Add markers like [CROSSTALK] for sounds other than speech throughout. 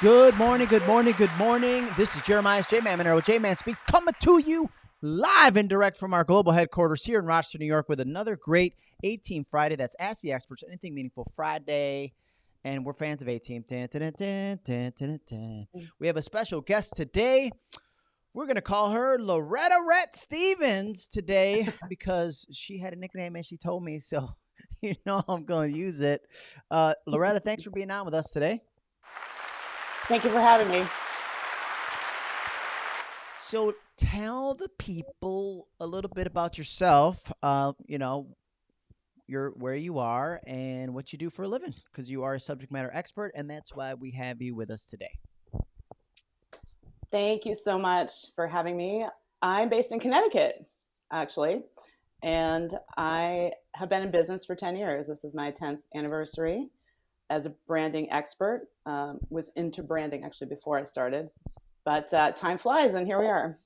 Good morning, good morning, good morning. This is Jeremiah J Man Monero. J Man Speaks coming to you live and direct from our global headquarters here in Rochester, New York, with another great A Team Friday. That's Ask the Experts, Anything Meaningful Friday. And we're fans of A Team. We have a special guest today. We're going to call her Loretta Rhett Stevens today [LAUGHS] because she had a nickname and she told me. So, [LAUGHS] you know, I'm going to use it. Uh, Loretta, thanks for being on with us today. Thank you for having me. So tell the people a little bit about yourself. Uh, you know, your where you are and what you do for a living, because you are a subject matter expert, and that's why we have you with us today. Thank you so much for having me. I'm based in Connecticut, actually, and I have been in business for 10 years. This is my 10th anniversary as a branding expert. Um, was into branding actually before I started, but uh, time flies, and here we are.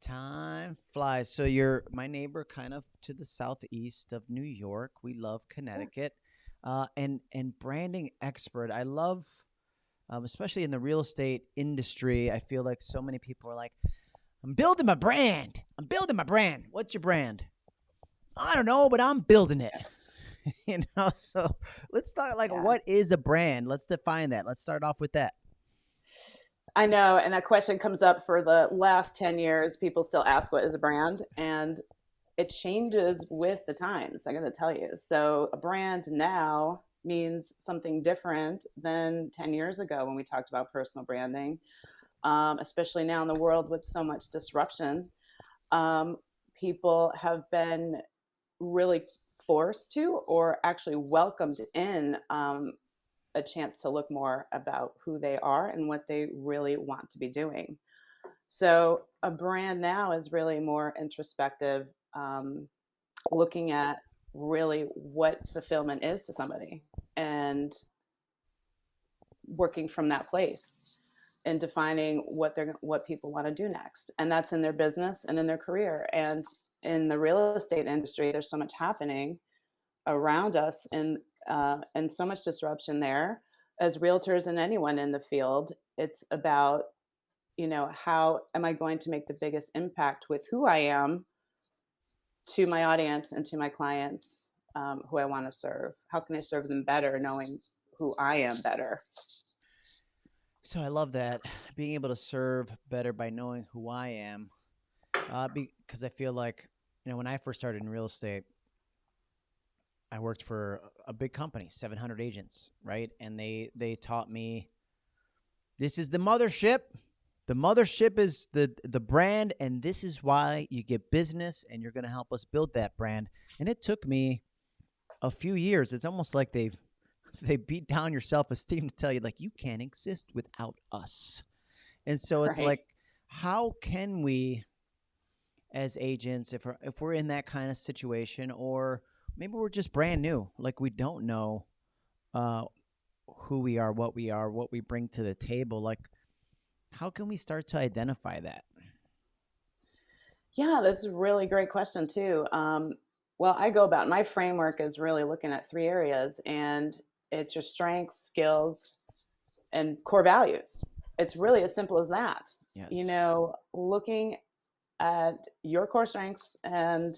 Time flies. So you're my neighbor, kind of to the southeast of New York. We love Connecticut, uh, and and branding expert. I love, um, especially in the real estate industry. I feel like so many people are like, "I'm building my brand. I'm building my brand. What's your brand? I don't know, but I'm building it." [LAUGHS] you know so let's start like yeah. what is a brand? Let's define that. Let's start off with that. I know and that question comes up for the last 10 years. People still ask what is a brand and it changes with the times i gotta tell you. So a brand now means something different than 10 years ago when we talked about personal branding um, especially now in the world with so much disruption. Um, people have been really forced to or actually welcomed in um, a chance to look more about who they are and what they really want to be doing. So a brand now is really more introspective, um, looking at really what fulfillment is to somebody and working from that place and defining what they're what people want to do next and that's in their business and in their career and in the real estate industry, there's so much happening around us and uh, and so much disruption there. As realtors and anyone in the field, it's about you know how am I going to make the biggest impact with who I am to my audience and to my clients um, who I want to serve. How can I serve them better, knowing who I am better? So I love that being able to serve better by knowing who I am uh, because I feel like you know when I first started in real estate, I worked for a big company, 700 agents, right? And they they taught me this is the mothership. The mothership is the the brand, and this is why you get business, and you're going to help us build that brand. And it took me a few years. It's almost like they [LAUGHS] they beat down your self esteem to tell you like you can't exist without us. And so it's right. like, how can we as agents if we're, if we're in that kind of situation or maybe we're just brand new like we don't know uh, who we are what we are what we bring to the table like how can we start to identify that? Yeah that's a really great question too um, well i go about my framework is really looking at three areas and it's your strengths skills and core values. It's really as simple as that. Yes. you know looking at your core strengths. And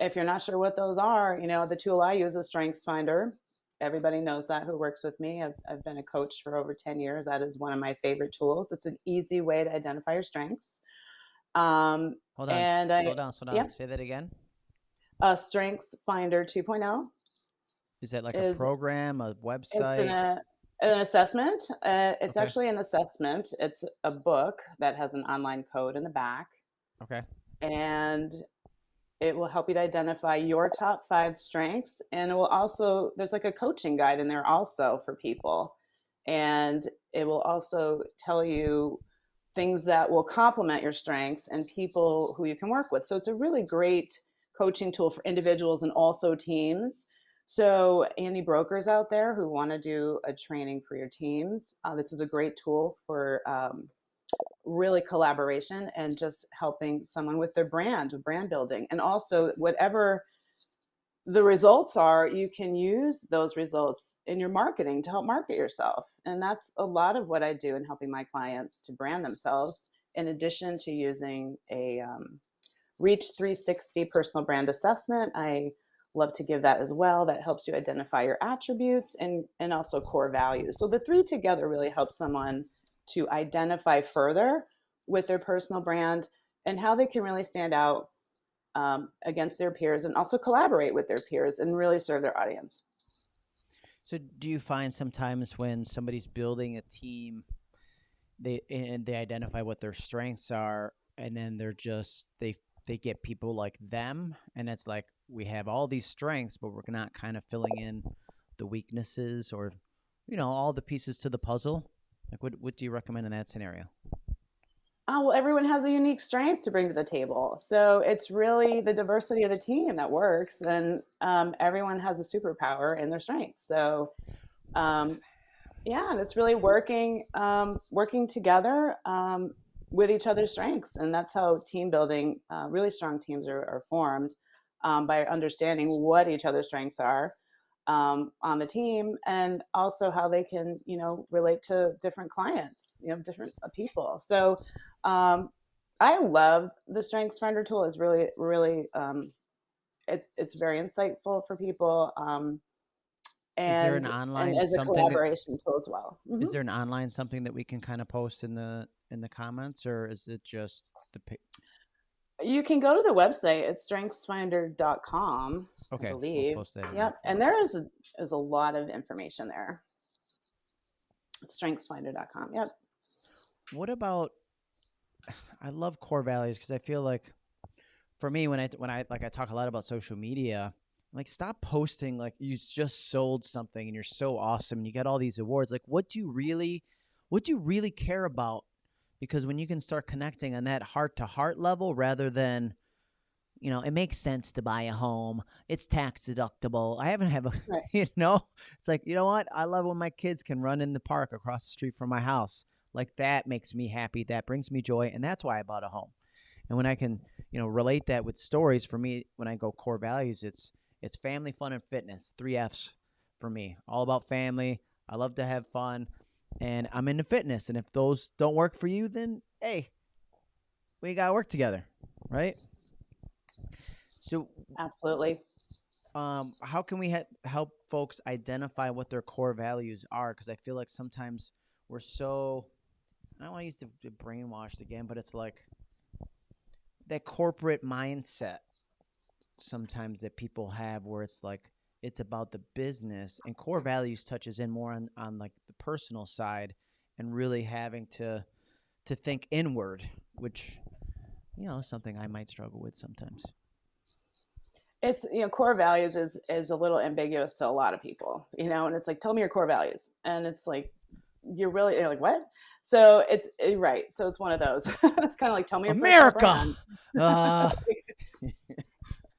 if you're not sure what those are, you know, the tool I use is Strengths Finder. Everybody knows that who works with me. I've, I've been a coach for over 10 years. That is one of my favorite tools. It's an easy way to identify your strengths. Um, Hold on. And slow I, down, slow down. Yeah. Say that again. Uh, Strengths Finder 2.0. Is that like is, a program, a website? It's an, uh, an assessment. Uh, it's okay. actually an assessment. It's a book that has an online code in the back. Okay. And it will help you to identify your top five strengths. And it will also, there's like a coaching guide in there also for people. And it will also tell you things that will complement your strengths and people who you can work with. So it's a really great coaching tool for individuals and also teams. So any brokers out there who want to do a training for your teams, uh, this is a great tool for um, really collaboration and just helping someone with their brand, brand building, and also whatever the results are you can use those results in your marketing to help market yourself. And that's a lot of what I do in helping my clients to brand themselves, in addition to using a um, Reach 360 personal brand assessment. I love to give that as well. That helps you identify your attributes and, and also core values. So the three together really help someone to identify further with their personal brand and how they can really stand out um, against their peers and also collaborate with their peers and really serve their audience. So, do you find sometimes when somebody's building a team, they and they identify what their strengths are, and then they're just they they get people like them, and it's like we have all these strengths, but we're not kind of filling in the weaknesses or you know all the pieces to the puzzle. Like, what what do you recommend in that scenario? oh, well, everyone has a unique strength to bring to the table. So it's really the diversity of the team that works, and um, everyone has a superpower in their strengths. So, um, yeah, and it's really working um, working together um, with each other's strengths, and that's how team building, uh, really strong teams are, are formed um, by understanding what each other's strengths are um, on the team and also how they can you know relate to different clients you know different uh, people. So um, i love the strengths finder tool. Is really really um, it, it's very insightful for people um, and, is there an online as a collaboration that, tool as well. mm-hmm. is there an online something that we can kind of post in the in the comments or is it just the you can go to the website at strengthsfinder.com. Okay. I believe. We'll yep. And there is a, is a lot of information there. Strengthsfinder.com. Yep. What about [SIGHS] I love core values because I feel like for me when I when I like I talk a lot about social media, like stop posting like you just sold something and you're so awesome and you got all these awards. Like what do you really what do you really care about because when you can start connecting on that heart to heart level rather than you know it makes sense to buy a home it's tax deductible i haven't have a right. [LAUGHS] you know? It's like you know what? I love when my kids can run in the park across the street from my house. Like that makes me happy that brings me joy and that's why i bought a home. And when i can you know relate that with stories for me when i go core values it's it's family fun and fitness three f's for me all about family i love to have fun and I'm into fitness. And if those don't work for you, then hey, we got to work together, right? So, absolutely. Um, how can we ha- help folks identify what their core values are? Because I feel like sometimes we're so, I don't want to use the, the brainwashed again, but it's like that corporate mindset sometimes that people have where it's like, it's about the business and core values touches in more on, on like the personal side and really having to to think inward which you know is something i might struggle with sometimes. It's you know core values is is a little ambiguous to a lot of people you know and it's like tell me your core values. And it's like you're really you're like what? So it's eh, right. So it's one of those. [LAUGHS] It's kind of like tell me america! uh... [LAUGHS]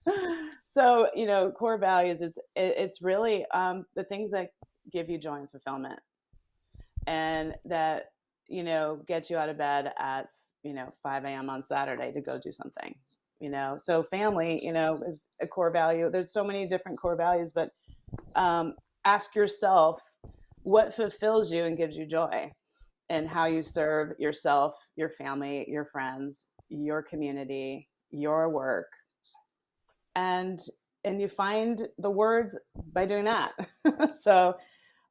[LAUGHS] so you know core values is it, it's really um, the things that give you joy and fulfillment and that you know get you out of bed at you know 5 a.m on saturday to go do something you know? So family you know is a core value. There's so many different core values but um, ask yourself what fulfills you and gives you joy and how you serve yourself your family your friends your community your work and and you find the words by doing that. [LAUGHS] So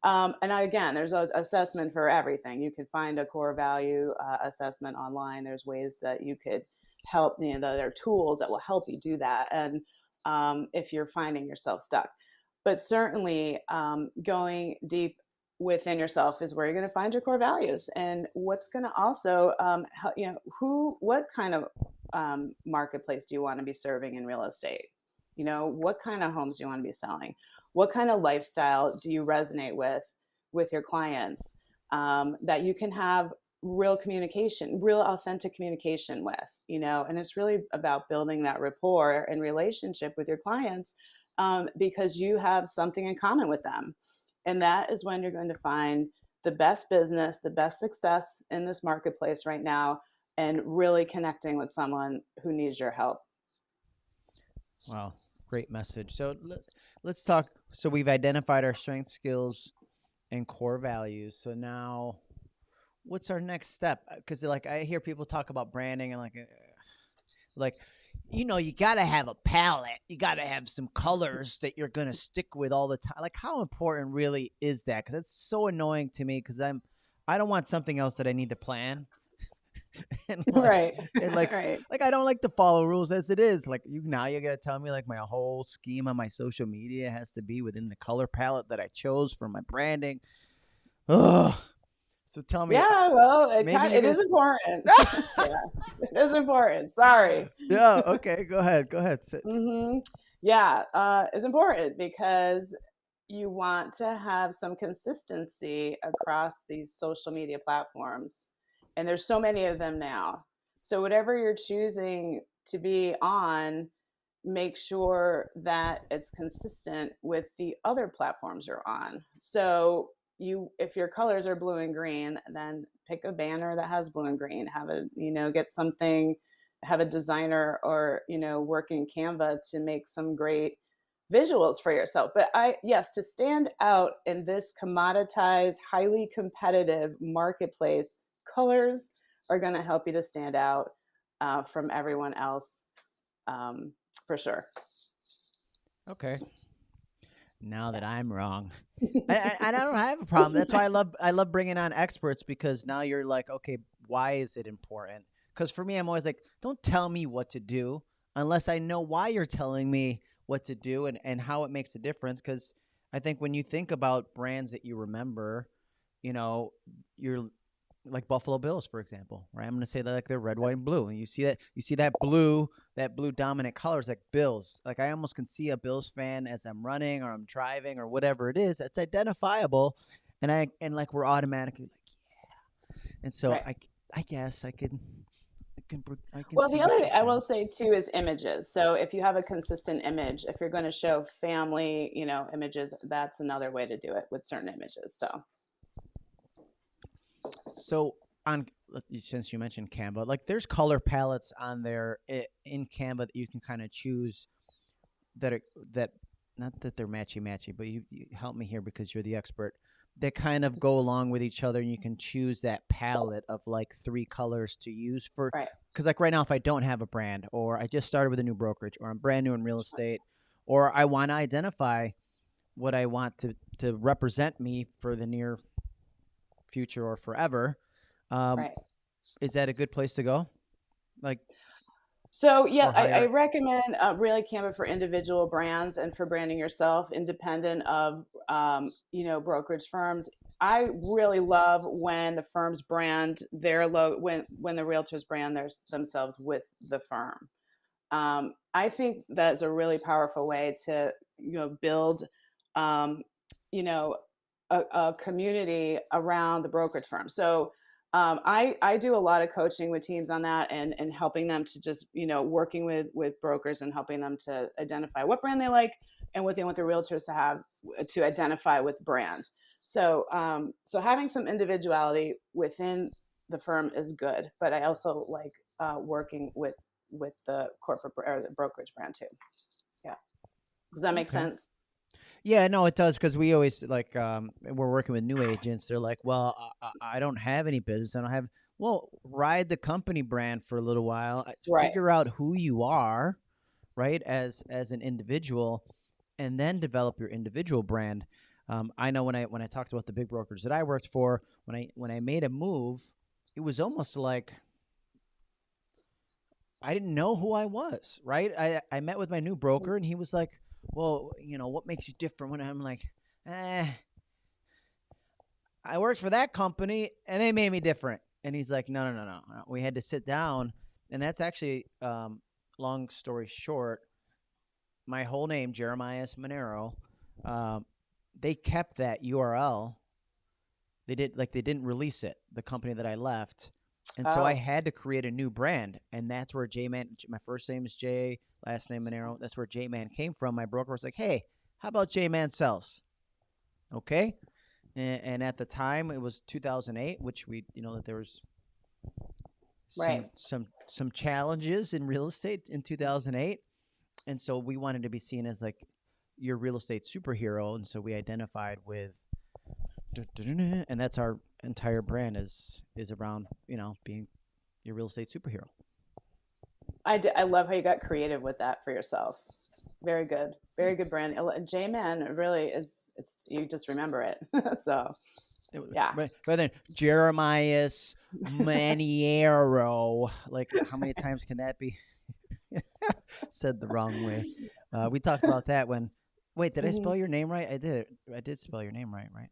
um, and again there's an assessment for everything. You can find a core value uh, assessment online. There's ways that you could help you know there are tools that will help you do that and um, if you're finding yourself stuck. But certainly um, going deep within yourself is where you're going to find your core values. And what's going to also um, help, you know who what kind of um, marketplace do you want to be serving in real estate you know, what kind of homes do you want to be selling? What kind of lifestyle do you resonate with with your clients um, that you can have real communication, real authentic communication with, you know, and it's really about building that rapport and relationship with your clients um, because you have something in common with them. And that is when you're going to find the best business, the best success in this marketplace right now, and really connecting with someone who needs your help. Wow. Great message. So let, let's talk. So we've identified our strengths, skills, and core values. So now, what's our next step? Because like I hear people talk about branding and like, uh, like you know, you got to have a palette. You got to have some colors that you're to stick with all the time. Like, how important really is that? Because it's so annoying to me because I'm, I don't want something else that I need to plan. [LAUGHS] and like, right. And [LAUGHS] like, right. like I don't like to follow rules as it is. Like you now, you got to tell me like my whole scheme on my social media has to be within the color palette that I chose for my branding. Ugh. So tell me. Yeah, well, it, kind, it is important. [LAUGHS] yeah, it is important. Sorry. Yeah. Okay. Go ahead. Go ahead. Mm-hmm. Yeah, uh, it's important because you want to have some consistency across these social media platforms, and there's so many of them now. So whatever you're choosing to be on, make sure that it's consistent with the other platforms you're on. So you if your colors are blue and green then pick a banner that has blue and green have a you know get something have a designer or you know work in canva to make some great visuals for yourself but i yes to stand out in this commoditized highly competitive marketplace colors are going to help you to stand out uh, from everyone else um, for sure okay now that I'm wrong. [LAUGHS] and, I don't have a problem. That's why I love I love bringing on experts because now you're like, okay, why is it important? Because for me, I'm always like, don't tell me what to do unless I know why you're telling me what to do and, and how it makes a difference. Because I think when you think about brands that you remember, you know, you're like Buffalo Bills, for example, right? I'm going to say that like they're red, white, and blue, and you see that you see that blue, that blue dominant colors like Bills. Like I almost can see a Bills fan as I'm running or I'm driving or whatever it is. It's identifiable, and I and like we're automatically like yeah, and so right. I I guess I can. I can, I can well, the other thing I will say too is images. So if you have a consistent image, if you're going to show family, you know, images, that's another way to do it with certain images. So so on since you mentioned Canva, like there's color palettes on there eh, in Canva that you can kind of choose that are that not that they're matchy matchy, but you, you, help me here because you're the expert. That kind of go along with each other, and you can choose that palette of like three colors to use for. Right. Because like right now, if I don't have a brand, or I just started with a new brokerage, or I'm brand new in real estate, or I want to identify what I want to to represent me for the near future or forever. Um, right. Is that a good place to go? Like, so yeah, I, I, recommend uh, really Canva for individual brands and for branding yourself, independent of um, you know brokerage firms. I really love when the firms brand their logo when when the realtors brand their, themselves with the firm. Um, I think that's a really powerful way to you know build um, you know a, a community around the brokerage firm. So um, I, I do a lot of coaching with teams on that and, and helping them to just, you know, working with, with brokers and helping them to identify what brand they like and what they want their realtors to have to identify with brand. So, um, so having some individuality within the firm is good, but I also like uh, working with, with the corporate or the brokerage brand too. Yeah. Does that make okay. sense? Yeah, no, it does because we always like um, we're working with new agents. They're like, "Well, I, I don't have any business. I don't have." Well, ride the company brand for a little while. Right. Figure out who you are, right, as as an individual, and then develop your individual brand. Um, I know when I when I talked about the big brokers that I worked for, when I when I made a move, it was almost like I didn't know who I was. Right. I I met with my new broker, and he was like, well, you know, what makes you different? When I'm like, eh, I worked for that company and they made me different. And he's like, no, no, no, no. We had to sit down. And that's actually, um, long story short, my whole name, Jeremiah Monero, um, they kept that URL. They did like they didn't release it, the company that I left. And oh. so I oh. had to create a new brand. And that's where J Man, my first name is Jay, last name Monero. Oh, that's where J Man came from. My broker was like, hey, how about J Man Sells? Okay. And, and, at the time, it was 2008, which we, you know, that there was some, right. some, some challenges in real estate in 2008. and so we wanted to be seen as like your real estate superhero, and so we identified with, and that's our entire brand is is around you know being your real estate superhero. I, d- I love how you got creative with that for yourself. Very good, very good brand. J Man really is, is. You just remember it, [LAUGHS] so yeah. But, but then Jeremias Maniero, like how many times can that be [LAUGHS] said the wrong way? Uh, we talked about that when. Wait, did I spell mm-hmm. your name right? I did. I did spell your name right, right?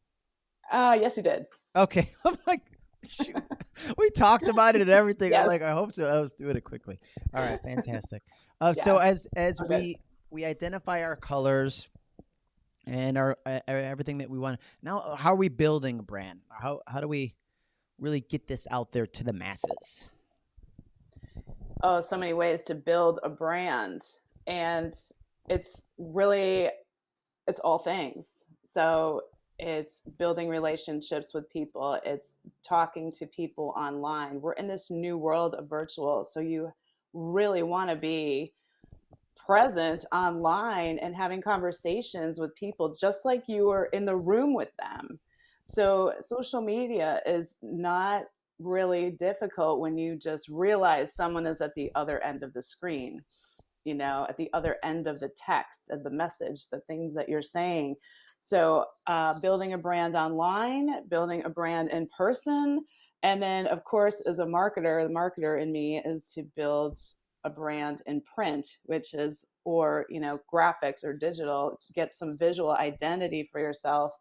Uh yes, you did. Okay, [LAUGHS] I'm like. [LAUGHS] we talked about it and everything. Yes. I'm like, I hope so. I was doing it quickly. All right, [LAUGHS] fantastic. Uh, yeah. So as as okay. we we identify our colors and our uh, everything that we want. Now, how are we building a brand? How how do we really get this out there to the masses? Oh, so many ways to build a brand, and it's really it's all things. So it's building relationships with people it's talking to people online we're in this new world of virtual so you really want to be present online and having conversations with people just like you were in the room with them. So social media is not really difficult when you just realize someone is at the other end of the screen, you know, at the other end of the text, of the message, the things that you're saying. So uh, building a brand online, building a brand in person, and then of course as a marketer, the marketer in me is to build a brand in print, which is, or, you know, graphics or digital, to get some visual identity for yourself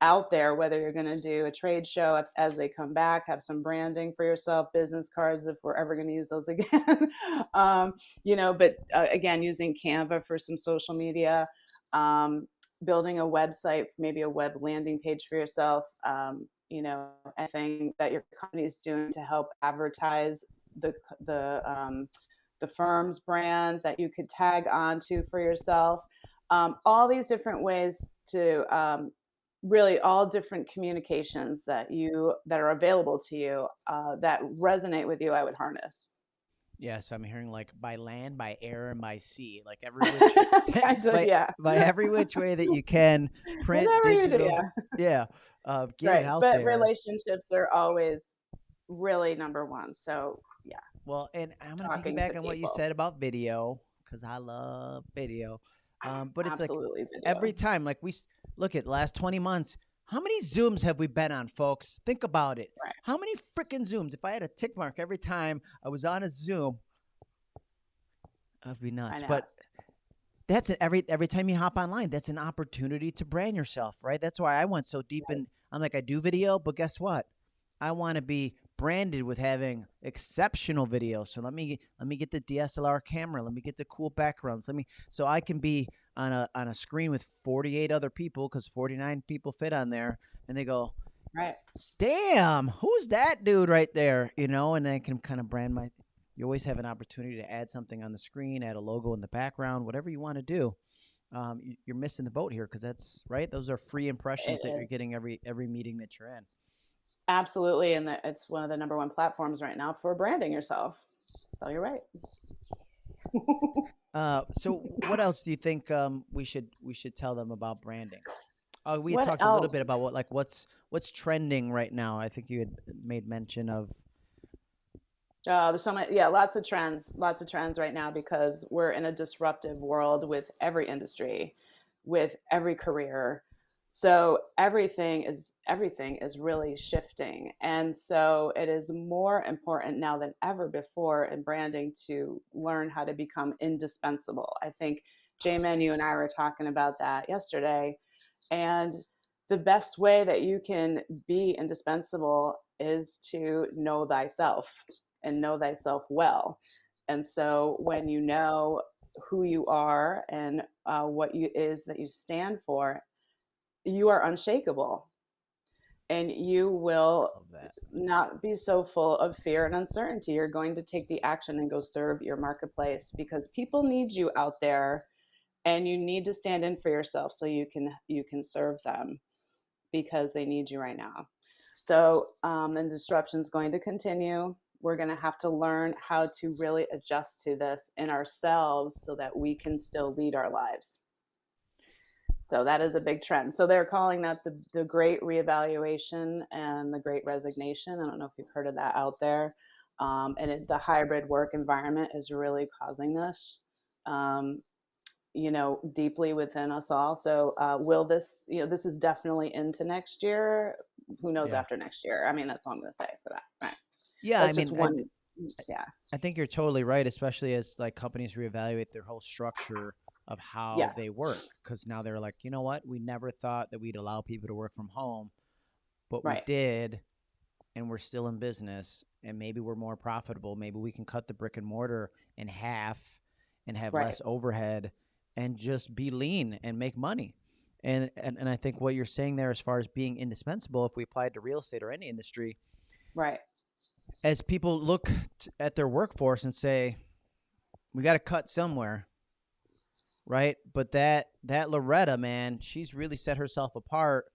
out there, whether you're going to do a trade show as they come back, have some branding for yourself, business cards, if we're ever going to use those [LAUGHS] again, um, you know, but uh, again, using Canva for some social media, um, building a website, maybe a web landing page for yourself, um, you know, anything that your company is doing to help advertise the, the, um, the firm's brand that you could tag onto for yourself. Um, all these different ways to um, really all different communications that you that are available to you uh, that resonate with you. I would harness. Yes, I'm hearing like by land, by air, and by sea, like every [LAUGHS] which, kind of, by, yeah, by every which way that you can [LAUGHS] print, digital, do, yeah, [LAUGHS] yeah uh, get right. it out but there. relationships are always really number one. So yeah. Well, and I'm gonna piggyback on what you said about video because I love video. Um, but it's Absolutely like video. every time, like we look at last 20 months, how many Zooms have we been on, folks? Think about it. Right. How many freaking Zooms? If I had a tick mark every time I was on a Zoom, that'd be nuts. But that's it. Every every time you hop online, that's an opportunity to brand yourself, right? That's why I went so deep yes. in. I'm like, I do video, but guess what? I want to be branded with having exceptional video. So let me let me get the DSLR camera. Let me get the cool backgrounds. Let me so I can be on a on a screen with 48 other people because 49 people fit on there, and they go, right, damn, who's that dude right there? You know, and I can kind of brand my. You always have an opportunity to add something on the screen, add a logo in the background, whatever you want to do. Um, you're missing the boat here because that's right. Those are free impressions it that is. you're getting every every meeting that you're in. Absolutely, and the, it's one of the number one platforms right now for branding yourself. So you're right. [LAUGHS] uh, so [LAUGHS] what else do you think um, we should we should tell them about branding? Uh, we talked else? a little bit about what like what's what's trending right now. I think you had made mention of. Uh, there's so many, yeah, lots of trends, lots of trends right now because we're in a disruptive world with every industry, with every career so everything is everything is really shifting and so it is more important now than ever before in branding to learn how to become indispensable. I think j-man you and i were talking about that yesterday and the best way that you can be indispensable is to know thyself and know thyself well. And so when you know who you are and uh, what you is that you stand for you are unshakable and you will not be so full of fear and uncertainty. You're going to take the action and go serve your marketplace because people need you out there and you need to stand in for yourself so you can you can serve them because they need you right now. So um, and disruption is going to continue. we're going to have to learn how to really adjust to this in ourselves so that we can still lead our lives. So that is a big trend. So they're calling that the, the great reevaluation and the great resignation. I don't know if you've heard of that out there. Um, and it, the hybrid work environment is really causing this, um, you know, deeply within us all. So uh, will this, you know, this is definitely into next year. Who knows Yeah. after next year? I mean, that's all I'm going to say for that. Right. Yeah, I That's just mean, I, one. yeah. I think you're totally right, especially as like companies reevaluate their whole structure of how Yeah. they work. Because now they're like, you know what? We never thought that we'd allow people to work from home, but we did, and we're still in business, and maybe we're more profitable. Maybe we can cut the brick and mortar in half and have Right. less overhead and just be lean and make money. And, and and I think what you're saying there, as far as being indispensable, if we apply it to real estate or any industry, Right. as people look t- at their workforce and say, "We got to cut somewhere," right? But that that Loretta man, she's really set herself apart.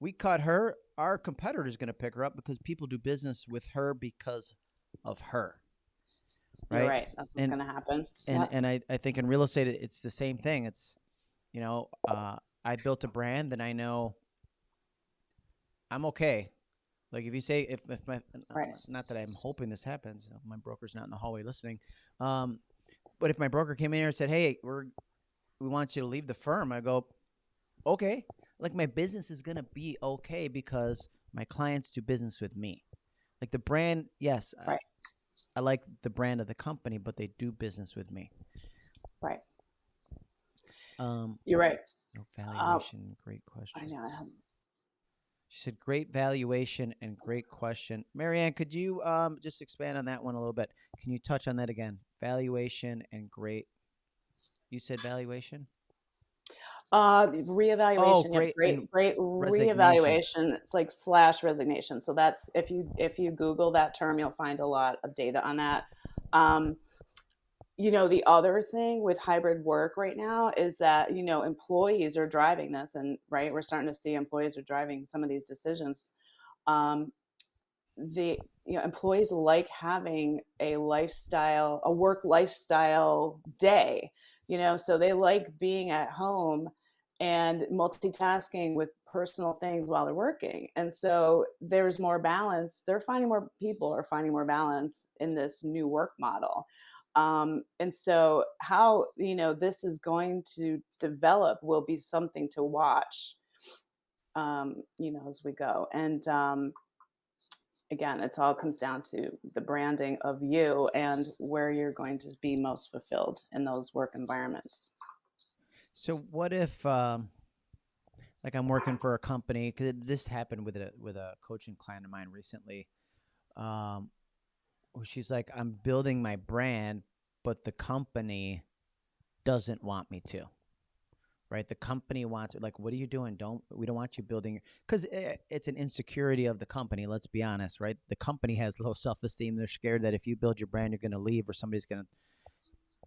We cut her, our competitor's going to pick her up because people do business with her because of her, You're right? right. That's what's going to happen. And Yep. and I I think in real estate it's the same thing. It's you know uh, I built a brand and I know I'm okay. Like if you say if if my Right. not that I'm hoping this happens, my broker's not in the hallway listening. Um, but if my broker came in here and said, "Hey, we're we want you to leave the firm," I go, "Okay." Like my business is gonna be okay because my clients do business with me. Like the brand, yes, I- Right. I like the brand of the company, but they do business with me. Right. Um, You're right. no valuation, great question. I know. I She said, "Great valuation and great question." Marianne, could you um, just expand on that one a little bit? Can you touch on that again? Valuation and great. You said valuation. Uh, reevaluation. yeah, great, great, great reevaluation. It's like slash resignation. So that's if you if you Google that term, you'll find a lot of data on that. Um, you know, the other thing with hybrid work right now is that you know employees are driving this, and right, we're starting to see employees are driving some of these decisions. Um, the you know employees like having a lifestyle, a work lifestyle day. You know, so they like being at home and multitasking with personal things while they're working. And so there's more balance. They're finding more people are finding more balance in this new work model. Um, and so how you know this is going to develop will be something to watch um, you know as we go and um, again it all comes down to the branding of you and where you're going to be most fulfilled in those work environments So what if, um, like, I'm working for a company? Because this happened with a with a coaching client of mine recently. Um, she's like, "I'm building my brand, but the company doesn't want me to." Right? The company wants like, "What are you doing? Don't we don't want you building?" Because it's an insecurity of the company. Let's be honest, right? The company has low self esteem. They're scared that if you build your brand, you're going to leave or somebody's going to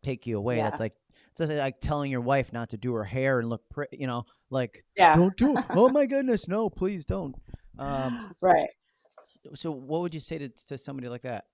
take you away. Yeah. That's like it's just like telling your wife not to do her hair and look pretty. You know, like yeah don't do. it. oh my [LAUGHS] goodness, no, please don't. Um, right so what would you say to to somebody like that?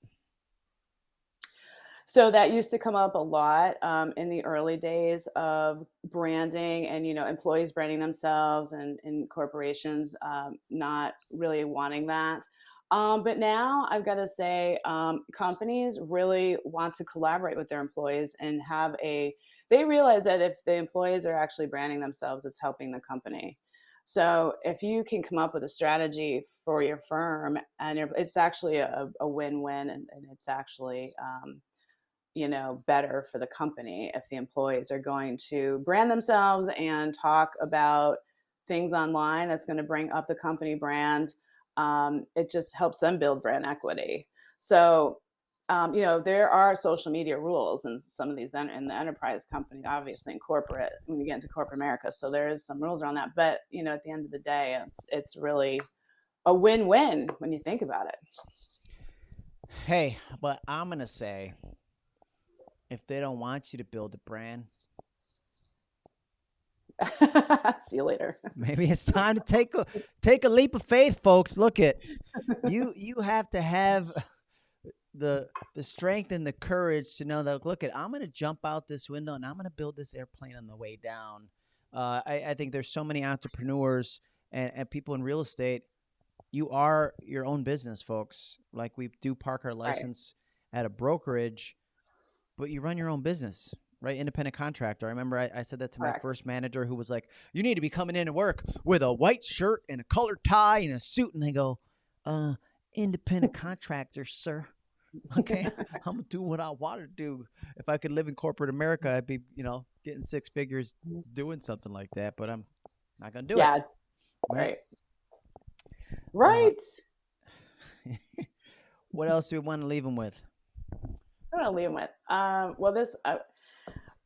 So that used to come up a lot um, in the early days of branding and, you know, employees branding themselves and, and corporations um, not really wanting that. Um, but now I've got to say, um, companies really want to collaborate with their employees and have a, they realize that if the employees are actually branding themselves, it's helping the company. So if you can come up with a strategy for your firm and it's actually a, a win-win and, and it's actually, um, you know better for the company if the employees are going to brand themselves and talk about things online that's going to bring up the company brand um, it just helps them build brand equity so um, you know there are social media rules in some of these en- in the enterprise company obviously in corporate when you get into corporate america so there is some rules around that but you know at the end of the day it's it's really a win-win when you think about it. Hey, but I'm gonna say, if they don't want you to build a brand, [LAUGHS] see you later [LAUGHS] maybe it's time to take a take a leap of faith, folks. Look at you. [LAUGHS] You have to have the the strength and the courage to know that look at I'm gonna jump out this window and I'm gonna build this airplane on the way down. Uh, I, I think there's so many entrepreneurs and, and people in real estate. You are your own business, folks. Like we do park our license right. at a brokerage, but you run your own business right? Independent contractor. I remember I, I said that to Correct. my first manager who was like, You need to be coming in to work with a white shirt and a colored tie and a suit. And I go, Uh, independent [LAUGHS] contractor, sir. Okay. [LAUGHS] I'm gonna do what I want to do. If I could live in corporate America, I'd be, you know, getting six figures doing something like that, but I'm not gonna do yeah. it. Yeah. Right. Right. Uh, [LAUGHS] what else do we want to leave them with? I want to leave them with. Um, well, this uh,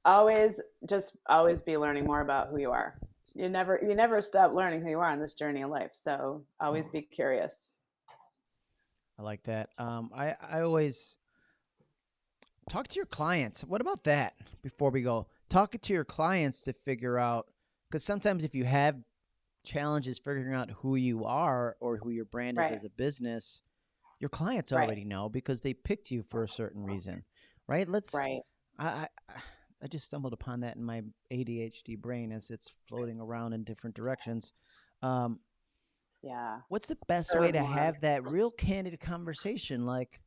always just always be learning more about who you are. You never you never stop learning who you are on this journey of life. So always be curious. I like that. Um, I I always talk to your clients. What about that? Before we go, talk to your clients to figure out because sometimes if you have challenges figuring out who you are or who your brand is right. as a business, your clients right. already know because they picked you for a certain reason, right? Let's right. I, I I just stumbled upon that in my ADHD brain as it's floating around in different directions. Um, yeah. What's the best way to have that real candid conversation? Like,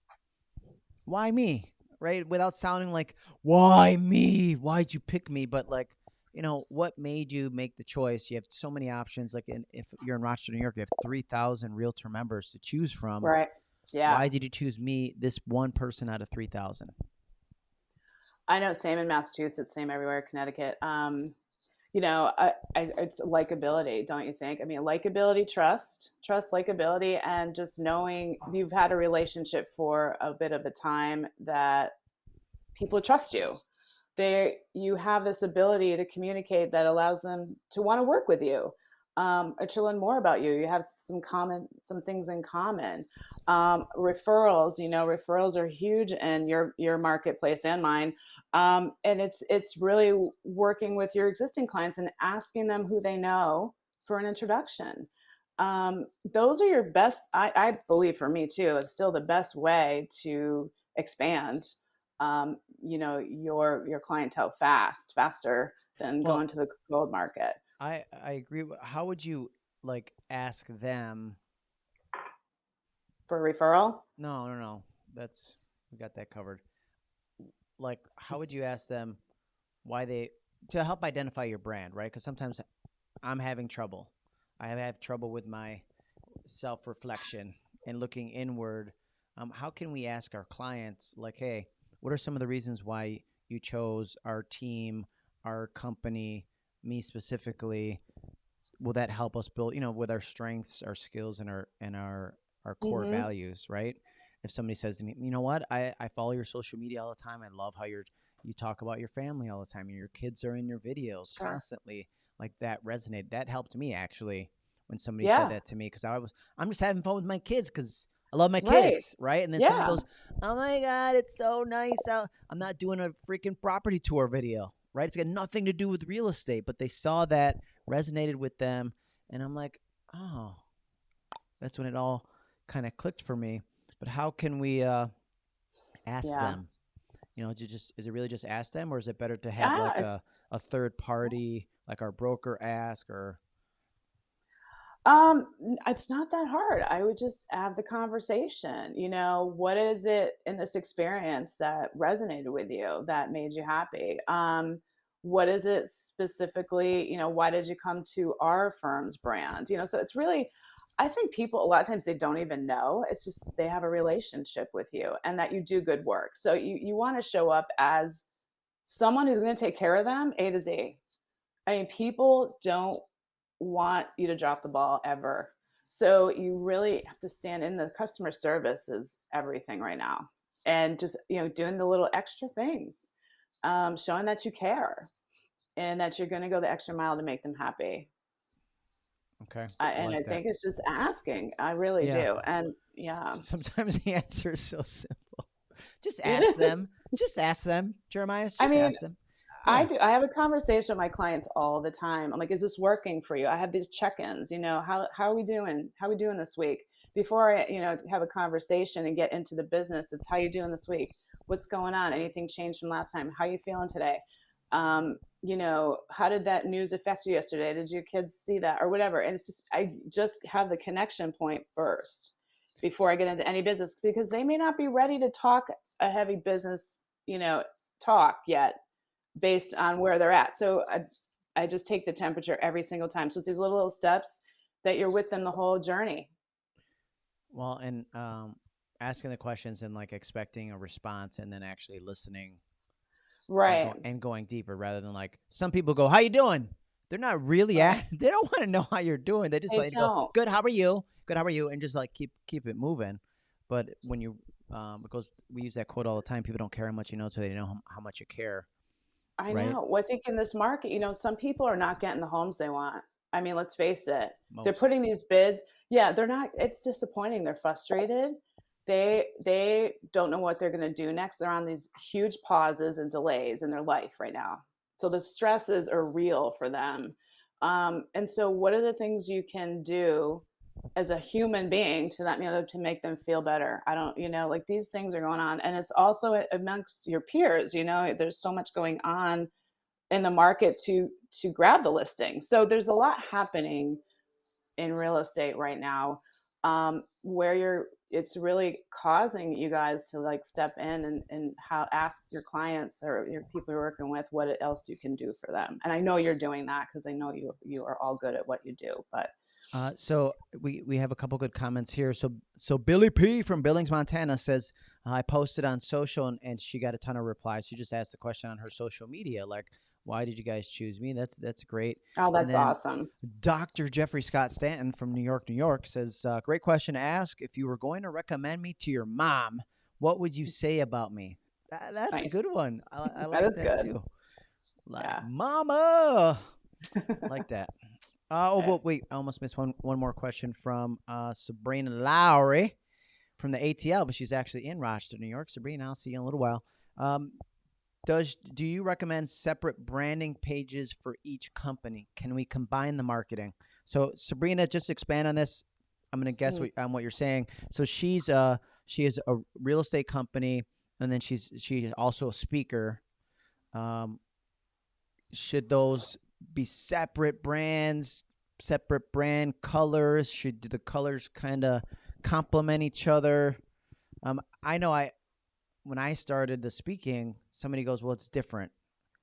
why me? Right? Without sounding like, why me? Why'd you pick me? But like, you know, what made you make the choice? You have so many options. Like, in, if you're in Rochester, New York, you have 3,000 realtor members to choose from. Right. Yeah. Why did you choose me, this one person out of 3,000? I know, same in Massachusetts, same everywhere, Connecticut. Um, you know, I, I, it's likability, don't you think? I mean, likability, trust, trust, likability, and just knowing you've had a relationship for a bit of a time that people trust you. They, you have this ability to communicate that allows them to want to work with you um, or to learn more about you. You have some common, some things in common. Um, referrals, you know, referrals are huge in your your marketplace and mine. Um, and it's it's really working with your existing clients and asking them who they know for an introduction. Um, those are your best. I, I, believe for me too, it's still the best way to expand. Um, you know your your clientele fast, faster than well, going to the gold market. I I agree. How would you like ask them for referral? No, no, no. That's we got that covered like how would you ask them why they to help identify your brand, right? Because sometimes I'm having trouble. I have trouble with my self reflection and looking inward. Um, how can we ask our clients, like, hey, what are some of the reasons why you chose our team, our company, me specifically? Will that help us build, you know, with our strengths, our skills, and our and our our core mm-hmm. values, right? if somebody says to me, you know what, I, I follow your social media all the time. I love how you're you talk about your family all the time and your kids are in your videos sure. constantly. Like that resonated. That helped me actually when somebody yeah. said that to me because I was I'm just having fun with my kids because I love my kids, right? right? And then yeah. somebody goes, "Oh my god, it's so nice out." I'm not doing a freaking property tour video, right? It's got nothing to do with real estate, but they saw that resonated with them, and I'm like, "Oh." That's when it all kind of clicked for me. But how can we uh, ask yeah. them? You know, just is it really just ask them, or is it better to have yeah, like a, a third party, like our broker, ask or? Um, it's not that hard. I would just have the conversation. You know, what is it in this experience that resonated with you that made you happy? Um, what is it specifically? You know, why did you come to our firm's brand? You know, so it's really I think people a lot of times they don't even know. It's just they have a relationship with you and that you do good work. So you you want to show up as someone who's going to take care of them A to Z. I mean, people don't want you to drop the ball ever. So you really have to stand in the customer service is everything right now. And just, you know, doing the little extra things, um, showing that you care and that you're going to go the extra mile to make them happy. Okay. I, and I, like I think it's just asking. I really yeah. do. And yeah. [LAUGHS] Sometimes the answer is so simple. Just [LAUGHS] ask them. Just ask them. Jeremiah, just I mean, ask them. I do. I have a conversation with my clients all the time. I'm like, is this working for you? I have these check-ins, you know, how, how are we doing? How are we doing this week? before I, you know, have a conversation and get into the business, it's how you doing this week? What's going on? Anything changed from last time? How you feeling today? Um, you know, how did that news affect you yesterday? Did your kids see that or whatever? And it's just, I just have the connection point first before I get into any business because they may not be ready to talk a heavy business, you know, talk yet based on where they're at. So I, I just take the temperature every single time. So it's these little, little steps that you're with them the whole journey. Well, and um, asking the questions and like expecting a response and then actually listening right and, go, and going deeper rather than like some people go how you doing they're not really Right. at [LAUGHS] they don't want to know how you're doing they just They like go good how are you good how are you and just like keep keep it moving but when you um goes we use that quote all the time people don't care how much you know until they know how, how much you care I right? know. Well, I think in this market, you know, some people are not getting the homes they want. I mean, let's face it. They're putting these bids. Yeah, they're not. It's disappointing. They're frustrated. They they don't know what they're going to do next. They're on these huge pauses and delays in their life right now. So the stresses are real for them. Um, and so, what are the things you can do as a human being to that you know to make them feel better? I don't, you know, like these things are going on, and it's also amongst your peers. You know, there's so much going on in the market to to grab the listing. So there's a lot happening in real estate right now um, where you're it's really causing you guys to like step in and, and how ask your clients or your people you're working with what else you can do for them and i know you're doing that because i know you you are all good at what you do but Uh, so we we have a couple good comments here. So so Billy P from Billings, Montana says uh, I posted on social and, and she got a ton of replies. She just asked the question on her social media, like, "Why did you guys choose me?" That's that's great. oh that's awesome Dr. Jeffrey Scott Stanton from New York, New York says, uh, "Great question to ask. If you were going to recommend me to your mom, what would you say about me?" That, that's a good one. I, I That like is that good. too. Like, Yeah. Mama, [LAUGHS] like that. Uh, oh, but wait, I almost missed one one more question from uh, Sabrina Lowry from the ATL, but she's actually in Rochester, New York. Sabrina, I'll see you in a little while. Um, does do you recommend separate branding pages for each company? Can we combine the marketing? So Sabrina, just expand on this. I'm gonna guess Mm. what, on what you're saying. So she's uh she is a real estate company, and then she's she's also a speaker. Um, should those be separate brands, separate brand colors? Should the colors kind of complement each other? Um, I know I when I started the speaking, somebody goes, "Well, it's different.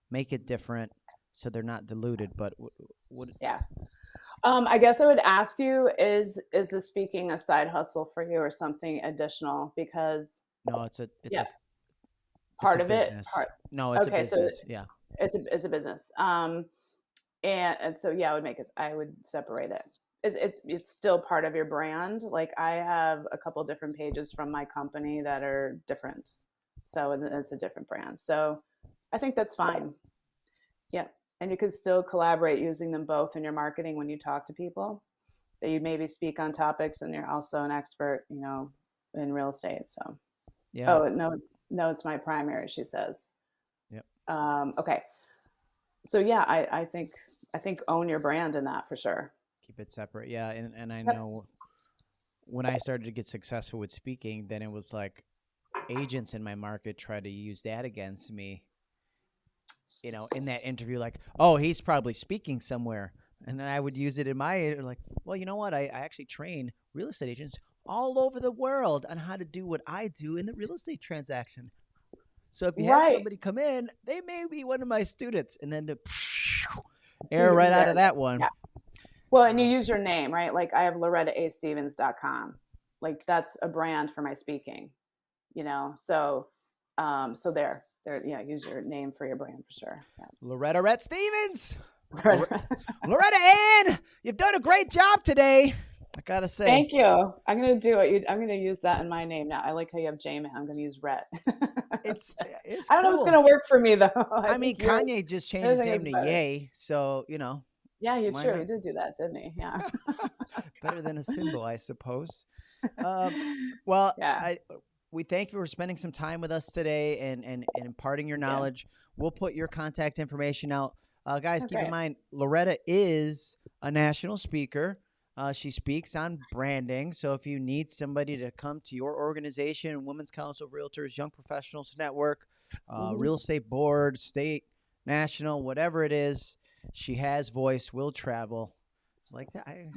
Make it different so they're not diluted." But w- would yeah um, i guess i would ask you is is the speaking a side hustle for you or something additional because no, it's a it's Yeah. a it's part a of it part No, it's Okay, a so business. yeah. it's a it's a business um and and so yeah i would make it i would separate it it's, it's it's still part of your brand like i have a couple different pages from my company that are different so it's a different brand so i think that's fine yeah and you could still collaborate using them both in your marketing when you talk to people that you maybe speak on topics and you're also an expert you know in real estate so Yeah. Oh no, no, it's my primary. She says. Yep. Um, okay. So yeah, I, I think I think own your brand in that for sure. keep it separate yeah and, and i know when i started to get successful with speaking then it was like agents in my market try to use that against me you know in that interview like oh he's probably speaking somewhere and then i would use it in my like well you know what? I, I actually train real estate agents all over the world on how to do what i do in the real estate transaction so if you have somebody come in they may be one of my students and then the [LAUGHS] air right out of that one Yeah. Well, and you use your name, right? Like I have lorettaastevens.com. Like that's a brand for my speaking, you know? So, um, so there, there, yeah, use your name for your brand for sure. loretta rhett stevens [LAUGHS] Yeah. Loretta Ann, you've done a great job today. I gotta say, Thank you. I'm gonna do it. I'm gonna use that in my name now. I like how you have J-Man. I'm gonna use Rhett. [LAUGHS] it's it's. I don't know if it's gonna work for me though. [LAUGHS] I, mean, think yours- Kanye just changed his name to better. Ye, so you know, Yeah, you Why true. He did do that, didn't he? Yeah. [LAUGHS] better than a symbol, I suppose. Um, well, Yeah. I, we thank you for spending some time with us today and and, and imparting your Yeah. knowledge. We'll put your contact information out, uh, guys. Keep in mind, Loretta is a national speaker. Uh, she speaks on branding. So if you need somebody to come to your organization, Women's Council of Realtors, Young Professionals Network, uh, Mhm. Real Estate Board, state, national, whatever it is, she has voice, will travel. Like that. I,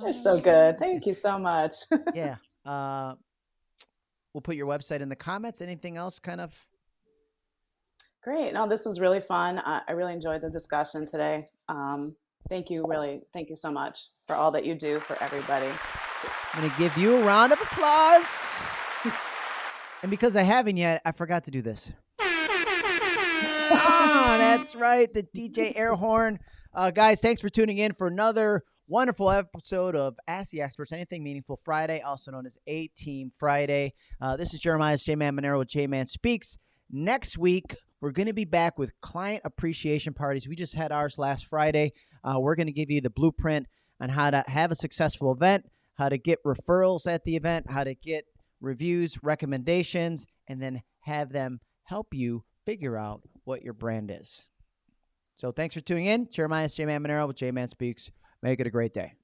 You're so good. Thank you so much. [LAUGHS] yeah. Uh, we'll put your website in the comments. Anything else kind of? Great. No, this was really fun. I, I really enjoyed the discussion today. Um, thank you, really. Thank you so much for all that you do for everybody. I'm going to give you a round of applause. and because I haven't yet, I forgot to do this. ah, that's right. The DJ air horn. Uh, guys, thanks for tuning in for another wonderful episode of Ask the Experts Anything Meaningful Friday, also known as A Team Friday. Uh, this is Jeremiah J Man Monero with J Man Speaks. Next week, we're going to be back with client appreciation parties. We just had ours last Friday. Uh, we're going to give you the blueprint on how to have a successful event, how to get referrals at the event, how to get reviews, recommendations, and then have them help you figure out what your brand is. So thanks for tuning in. Jeremiah J Man Monero with J Man Speaks. Make it a great day.